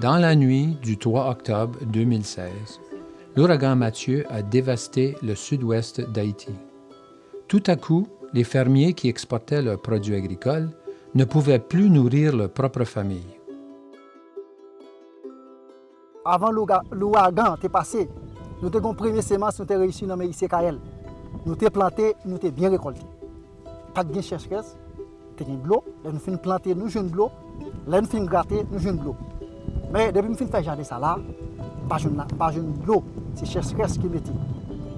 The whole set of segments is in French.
Dans la nuit du 3 octobre 2016, l'ouragan Mathieu a dévasté le sud-ouest d'Haïti. Tout à coup, les fermiers qui exportaient leurs produits agricoles ne pouvaient plus nourrir leur propre famille. Avant l'ouragan te passé, nous avons premier semence, nous avons réussi dans le ICKL. Nous avons planté, nous avons bien récolté. Pas de cherche nous avons de l'eau, nous avons planté, nous avons de l'eau, nous avons gratter, nous avons de. Men, debi m fin fè jade sa la, pa joun lo, se ches kres ki meti.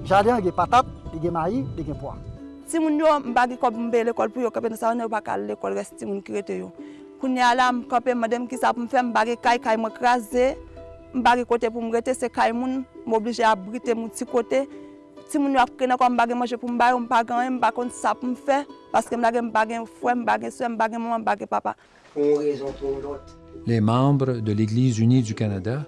Jade an gen patat, gen mayi, gen poa. Si moun yo mbagi kop mbe l'ekol pou yo kape nan sa wane wakal l'ekol res ti moun kirete yo. Kounye ala mkape madem ki sa pou mfe mbagi kay kay mkraze, mbagi kote pou mrete se kay moun, mwoblije abrite moun ti kote, Si moun yo apkene kwa mbagi manje pou mbagi, mbagi an, mbagi konti sa pou m fe, paske mbagi mbagi fwe, mbagi swe, mbagi maman, mbagi papa. Les membres de l'Église unie du Canada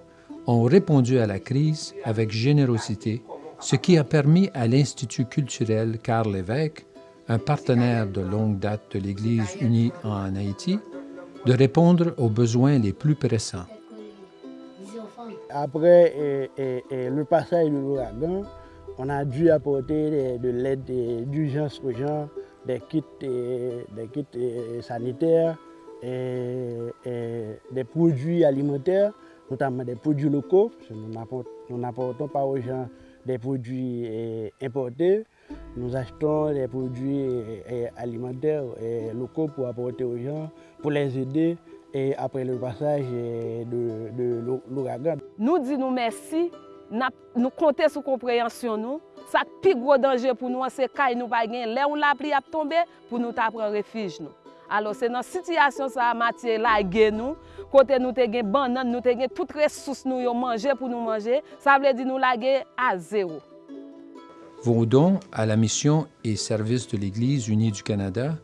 ont répondu à la crise avec générosité ce qui a permis à l'Institut culturel Carl Lévesque, un partenaire de longue date de l'Église unie en Haïti, de répondre aux besoins les plus pressants. Après le passage de l'ouragan, on a dû apporter de l'aide d'urgence aux gens, des kits, des kits sanitaires, et, des produits alimentaires, notamment des produits locaux. Nous n'apportons pas aux gens des produits eh, importés. Nous achetons des produits alimentaires eh, locaux pour apporter aux gens, pour les aider et après le passage de, l'ouragan. Nous disons merci, nous comptons sur compréhension nous. Ça plus gros danger pour nous, c'est que nous pas Là où la pluie a tombé pour nous prendre refuge. Alors c'est dans cette situation ça matière là nous côté nous gen banane nous gen toutes ressources nous manger pour nous manger ça veut dire nous laguer à zéro. Vos dons à la mission et service de l'Église unie du Canada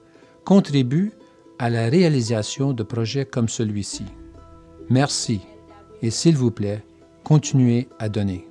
contribuent à la réalisation de projets comme celui-ci. Merci et s'il vous plaît, continuez à donner.